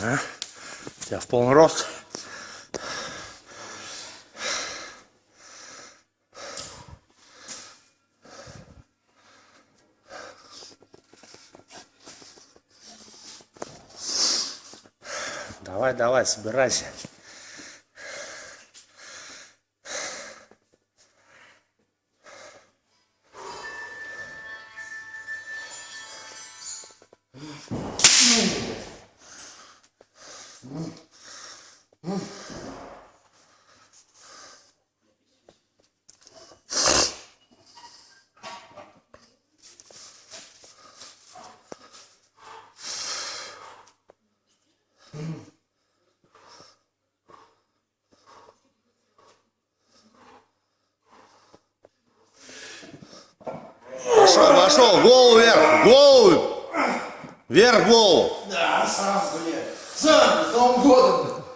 Ага. Тебя в полный рост. Давай, давай, собирайся. Пошел, пошел, голову вверх, голову, вверх голову. Да, сам, блядь.